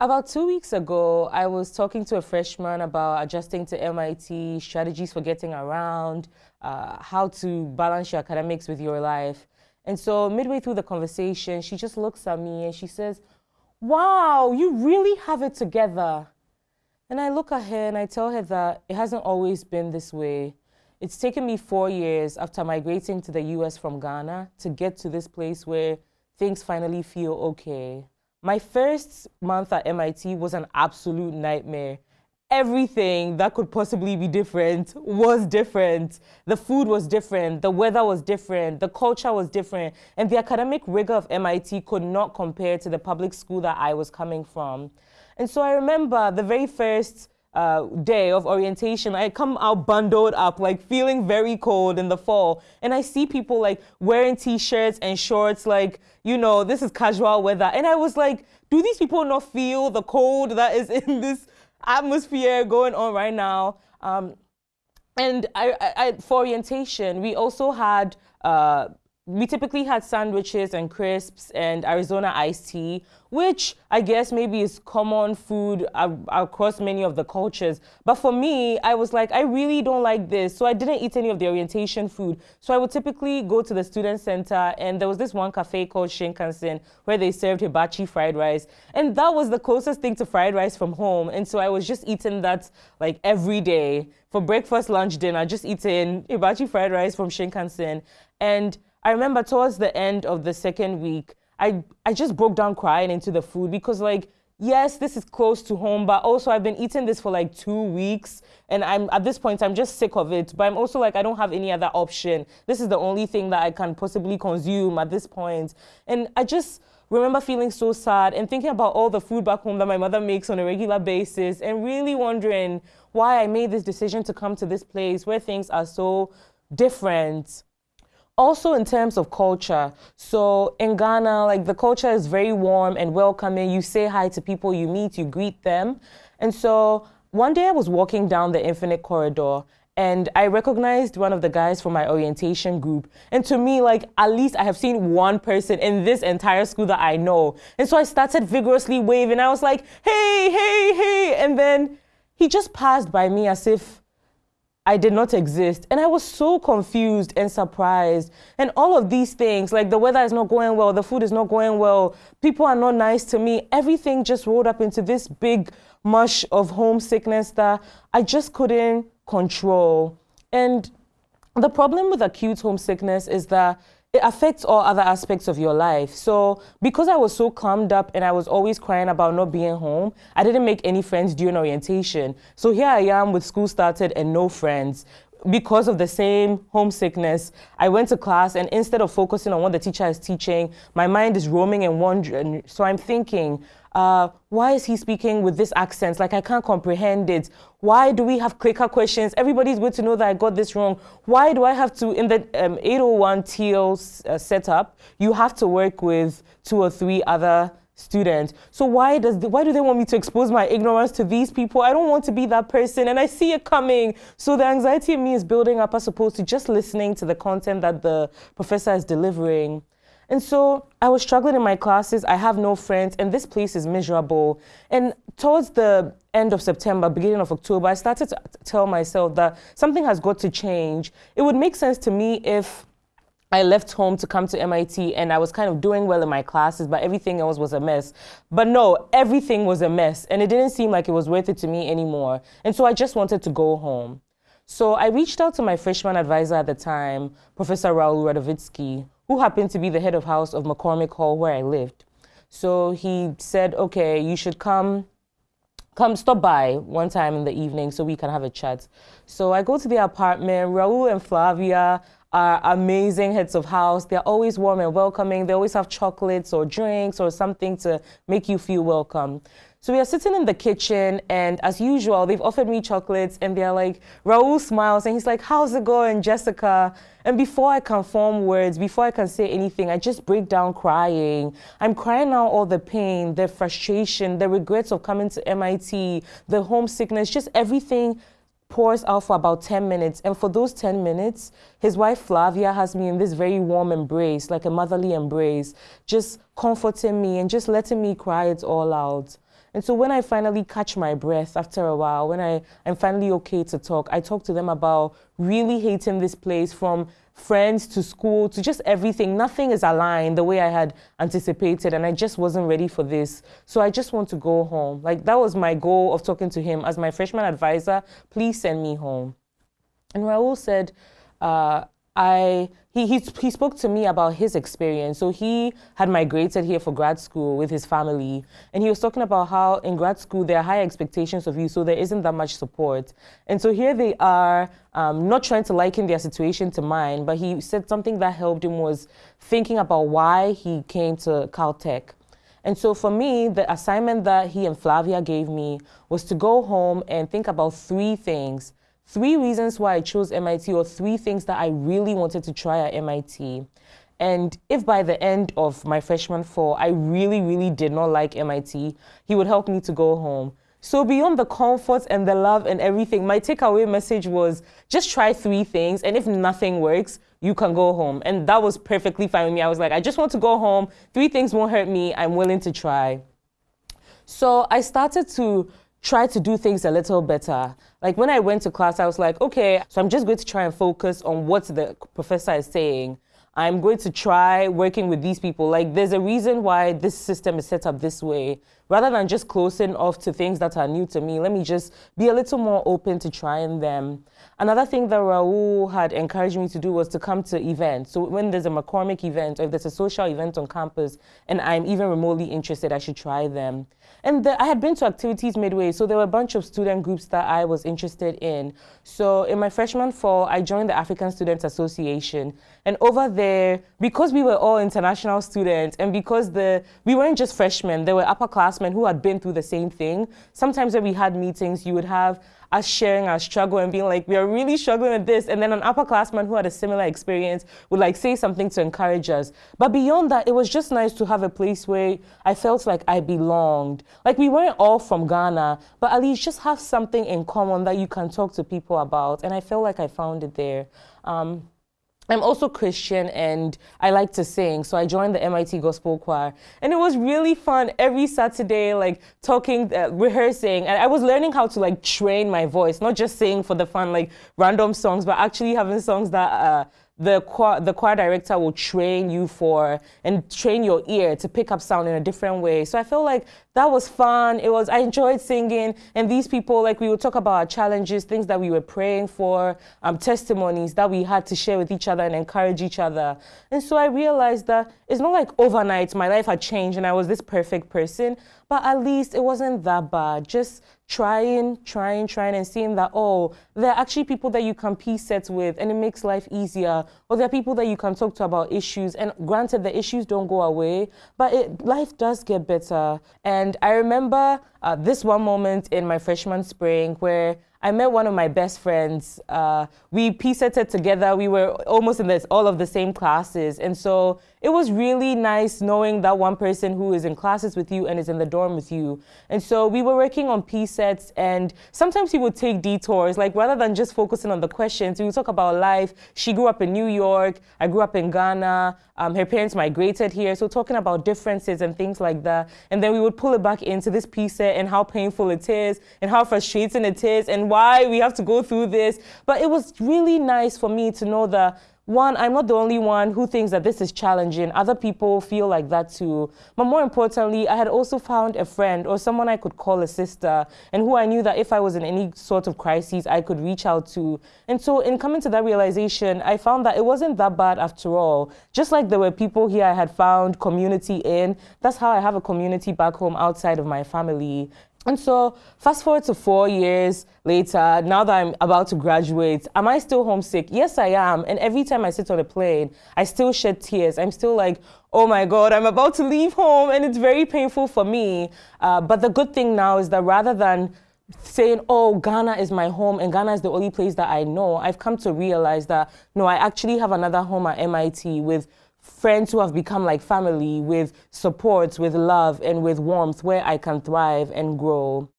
About two weeks ago, I was talking to a freshman about adjusting to MIT, strategies for getting around, uh, how to balance your academics with your life. And so midway through the conversation, she just looks at me and she says, wow, you really have it together. And I look at her and I tell her that it hasn't always been this way. It's taken me four years after migrating to the US from Ghana to get to this place where things finally feel okay. My first month at MIT was an absolute nightmare. Everything that could possibly be different was different. The food was different, the weather was different, the culture was different, and the academic rigor of MIT could not compare to the public school that I was coming from. And so I remember the very first uh, day of orientation, I come out bundled up, like feeling very cold in the fall. And I see people like wearing t-shirts and shorts, like, you know, this is casual weather. And I was like, do these people not feel the cold that is in this atmosphere going on right now? Um, and I, I, for orientation, we also had uh, we typically had sandwiches and crisps and Arizona iced tea, which I guess maybe is common food across many of the cultures. But for me, I was like, I really don't like this. So I didn't eat any of the orientation food. So I would typically go to the student center and there was this one cafe called Shinkansen where they served hibachi fried rice. And that was the closest thing to fried rice from home. And so I was just eating that like every day for breakfast, lunch, dinner, just eating hibachi fried rice from Shinkansen. And I remember towards the end of the second week, I, I just broke down crying into the food because like, yes, this is close to home, but also I've been eating this for like two weeks and I'm at this point, I'm just sick of it. But I'm also like, I don't have any other option. This is the only thing that I can possibly consume at this point. And I just remember feeling so sad and thinking about all the food back home that my mother makes on a regular basis and really wondering why I made this decision to come to this place where things are so different also in terms of culture so in ghana like the culture is very warm and welcoming you say hi to people you meet you greet them and so one day i was walking down the infinite corridor and I recognized one of the guys from my orientation group. And to me, like, at least I have seen one person in this entire school that I know. And so I started vigorously waving. I was like, hey, hey, hey. And then he just passed by me as if I did not exist. And I was so confused and surprised. And all of these things, like the weather is not going well, the food is not going well, people are not nice to me, everything just rolled up into this big mush of homesickness that I just couldn't control. And the problem with acute homesickness is that it affects all other aspects of your life. So because I was so calmed up and I was always crying about not being home, I didn't make any friends during orientation. So here I am with school started and no friends. Because of the same homesickness, I went to class and instead of focusing on what the teacher is teaching, my mind is roaming and wandering. So I'm thinking, uh, why is he speaking with this accent? Like, I can't comprehend it. Why do we have clicker questions? Everybody's going to know that I got this wrong. Why do I have to, in the um, 801 TEAL uh, setup, you have to work with two or three other students. So why does the, why do they want me to expose my ignorance to these people? I don't want to be that person and I see it coming. So the anxiety in me is building up as opposed to just listening to the content that the professor is delivering. And so I was struggling in my classes. I have no friends, and this place is miserable. And towards the end of September, beginning of October, I started to tell myself that something has got to change. It would make sense to me if I left home to come to MIT and I was kind of doing well in my classes, but everything else was a mess. But no, everything was a mess, and it didn't seem like it was worth it to me anymore. And so I just wanted to go home. So I reached out to my freshman advisor at the time, Professor Raul Radovitzky, who happened to be the head of house of McCormick Hall where I lived. So he said, okay, you should come come stop by one time in the evening so we can have a chat. So I go to the apartment. Raul and Flavia are amazing heads of house. They're always warm and welcoming. They always have chocolates or drinks or something to make you feel welcome. So we are sitting in the kitchen, and as usual, they've offered me chocolates, and they're like, Raul smiles, and he's like, How's it going, Jessica? And before I can form words, before I can say anything, I just break down crying. I'm crying out all the pain, the frustration, the regrets of coming to MIT, the homesickness, just everything pours out for about 10 minutes. And for those 10 minutes, his wife Flavia has me in this very warm embrace, like a motherly embrace, just comforting me and just letting me cry it all out. And so when I finally catch my breath after a while, when I, I'm finally okay to talk, I talk to them about really hating this place from friends to school to just everything. Nothing is aligned the way I had anticipated, and I just wasn't ready for this. So I just want to go home. Like that was my goal of talking to him as my freshman advisor. Please send me home. And Raul said, uh, I he, he he spoke to me about his experience. So he had migrated here for grad school with his family, and he was talking about how in grad school there are high expectations of you, so there isn't that much support. And so here they are, um, not trying to liken their situation to mine, but he said something that helped him was thinking about why he came to Caltech. And so for me, the assignment that he and Flavia gave me was to go home and think about three things three reasons why I chose MIT or three things that I really wanted to try at MIT. And if by the end of my freshman fall, I really, really did not like MIT, he would help me to go home. So beyond the comfort and the love and everything, my takeaway message was just try three things. And if nothing works, you can go home. And that was perfectly fine with me. I was like, I just want to go home. Three things won't hurt me. I'm willing to try. So I started to try to do things a little better. Like when I went to class, I was like, okay, so I'm just going to try and focus on what the professor is saying. I'm going to try working with these people. Like there's a reason why this system is set up this way. Rather than just closing off to things that are new to me, let me just be a little more open to trying them. Another thing that Raul had encouraged me to do was to come to events. So when there's a McCormick event or if there's a social event on campus and I'm even remotely interested, I should try them. And the, I had been to activities midway, so there were a bunch of student groups that I was interested in. So in my freshman fall, I joined the African Students Association. And over there, because we were all international students and because the we weren't just freshmen, there were upperclassmen who had been through the same thing. Sometimes when we had meetings, you would have us sharing our struggle and being like, we are really struggling with this. And then an upperclassman who had a similar experience would like say something to encourage us. But beyond that, it was just nice to have a place where I felt like I belonged. Like we weren't all from Ghana, but at least just have something in common that you can talk to people about. And I felt like I found it there. Um, I'm also Christian and I like to sing, so I joined the MIT Gospel Choir. And it was really fun every Saturday, like talking, uh, rehearsing. And I was learning how to like train my voice, not just sing for the fun, like random songs, but actually having songs that uh, the choir, the choir director will train you for and train your ear to pick up sound in a different way. So I feel like that was fun. It was I enjoyed singing, and these people like we would talk about our challenges, things that we were praying for, um, testimonies that we had to share with each other and encourage each other. And so I realized that it's not like overnight my life had changed and I was this perfect person, but at least it wasn't that bad. Just trying, trying, trying, and seeing that, oh, there are actually people that you can P sets with and it makes life easier. Or there are people that you can talk to about issues. And granted, the issues don't go away, but it, life does get better. And I remember uh, this one moment in my freshman spring where I met one of my best friends. Uh, we PSETed together. We were almost in this, all of the same classes. And so it was really nice knowing that one person who is in classes with you and is in the dorm with you. And so we were working on P sets and sometimes he would take detours, like rather than just focusing on the questions, we would talk about life. She grew up in New York. I grew up in Ghana. Um, her parents migrated here. So talking about differences and things like that. And then we would pull it back into this PSET and how painful it is and how frustrating it is and why we have to go through this. But it was really nice for me to know that one, I'm not the only one who thinks that this is challenging. Other people feel like that too. But more importantly, I had also found a friend or someone I could call a sister and who I knew that if I was in any sort of crisis, I could reach out to. And so in coming to that realization, I found that it wasn't that bad after all. Just like there were people here I had found community in, that's how I have a community back home outside of my family. And so, fast forward to four years later, now that I'm about to graduate, am I still homesick? Yes, I am. And every time I sit on a plane, I still shed tears. I'm still like, oh my God, I'm about to leave home. And it's very painful for me. Uh, but the good thing now is that rather than saying, oh, Ghana is my home and Ghana is the only place that I know, I've come to realize that, no, I actually have another home at MIT with friends who have become like family with support, with love, and with warmth where I can thrive and grow.